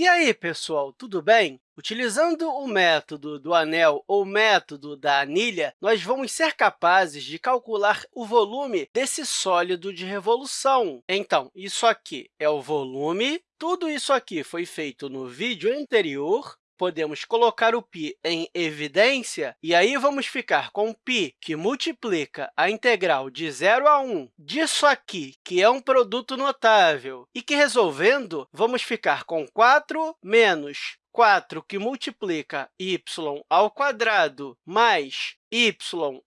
E aí, pessoal, tudo bem? Utilizando o método do anel ou método da anilha, nós vamos ser capazes de calcular o volume desse sólido de revolução. Então, isso aqui é o volume. Tudo isso aqui foi feito no vídeo anterior, podemos colocar o π em evidência, e aí vamos ficar com π, que multiplica a integral de 0 a 1 disso aqui, que é um produto notável, e que, resolvendo, vamos ficar com 4 menos 4, que multiplica y ao quadrado mais y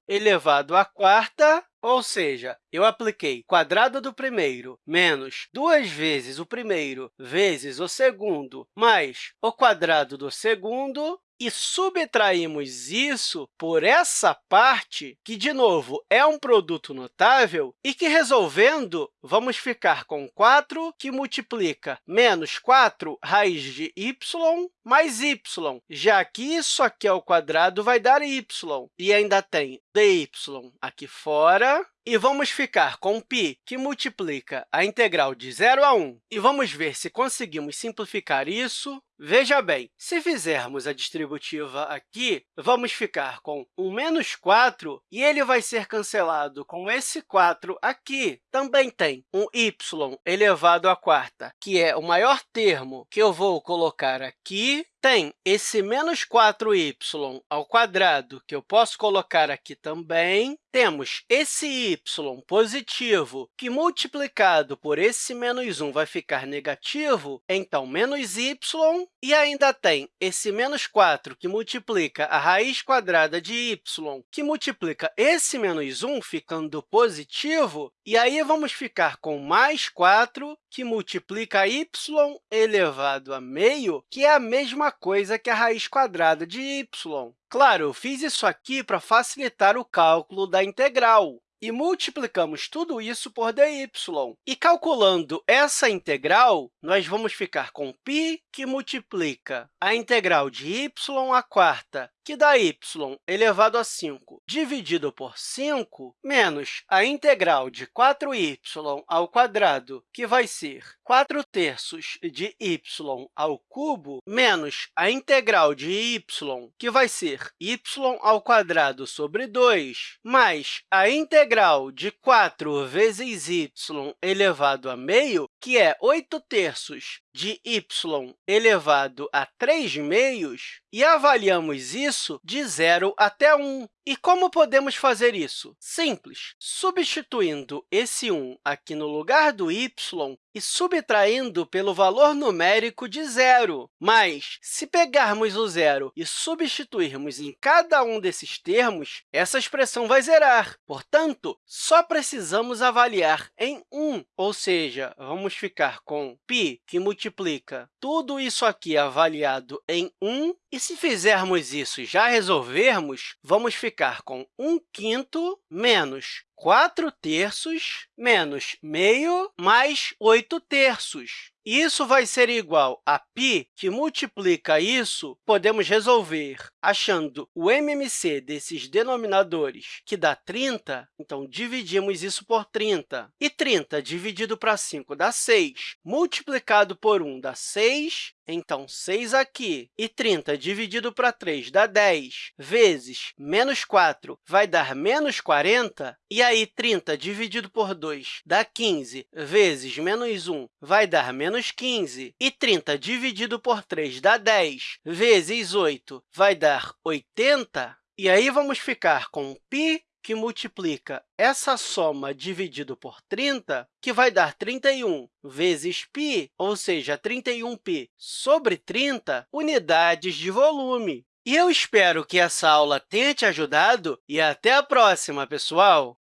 elevado à quarta, ou seja, eu apliquei quadrado do primeiro menos duas vezes o primeiro vezes o segundo mais o quadrado do segundo, e subtraímos isso por essa parte, que, de novo, é um produto notável, e que, resolvendo, vamos ficar com 4, que multiplica menos 4 raiz de y mais y, já que isso aqui ao quadrado vai dar y, e ainda tem dy aqui fora, e vamos ficar com π, que multiplica a integral de 0 a 1. E vamos ver se conseguimos simplificar isso. Veja bem, se fizermos a distributiva aqui, vamos ficar com um menos 4, e ele vai ser cancelado com esse 4 aqui. Também tem um y elevado à quarta, que é o maior termo que eu vou colocar aqui, tem esse menos 4y ao quadrado, que eu posso colocar aqui também. Temos esse y positivo, que multiplicado por esse menos 1 vai ficar negativo, então, menos y. E ainda tem esse menos 4, que multiplica a raiz quadrada de y, que multiplica esse menos 1, ficando positivo. E aí, vamos ficar com mais 4, que multiplica y elevado a meio, que é a mesma coisa que a raiz quadrada de y. Claro, eu fiz isso aqui para facilitar o cálculo da integral e multiplicamos tudo isso por dy. E calculando essa integral, nós vamos ficar com π, que multiplica a integral de y à quarta, que dá y elevado a 5 dividido por 5, menos a integral de 4y ao quadrado, que vai ser 4 terços de y ao cubo, menos a integral de y, que vai ser y ao quadrado sobre 2, mais a integral de 4 vezes y elevado a meio, que é 8 terços de y elevado a 3 meios, e avaliamos isso de 0 até 1. E como podemos fazer isso? Simples. Substituindo esse 1 aqui no lugar do y e subtraindo pelo valor numérico de zero. Mas, se pegarmos o zero e substituirmos em cada um desses termos, essa expressão vai zerar. Portanto, só precisamos avaliar em 1, ou seja, vamos ficar com π, que multiplica tudo isso aqui avaliado em 1, e se fizermos isso e já resolvermos, vamos ficar com 1 quinto menos 4 terços menos meio mais 8 terços. Isso vai ser igual a π, que multiplica isso, podemos resolver achando o MMC desses denominadores, que dá 30, então dividimos isso por 30. E 30 dividido para 5 dá 6, multiplicado por 1 dá 6, então, 6 aqui, e 30 dividido para 3 dá 10, vezes menos 4 vai dar menos 40, e aí 30 dividido por 2 dá 15, vezes menos 1 vai dar menos 15, e 30 dividido por 3 dá 10, vezes 8 vai dar 80, e aí vamos ficar com π que multiplica essa soma dividido por 30, que vai dar 31 vezes π, ou seja, 31π sobre 30 unidades de volume. E eu espero que essa aula tenha te ajudado e até a próxima, pessoal!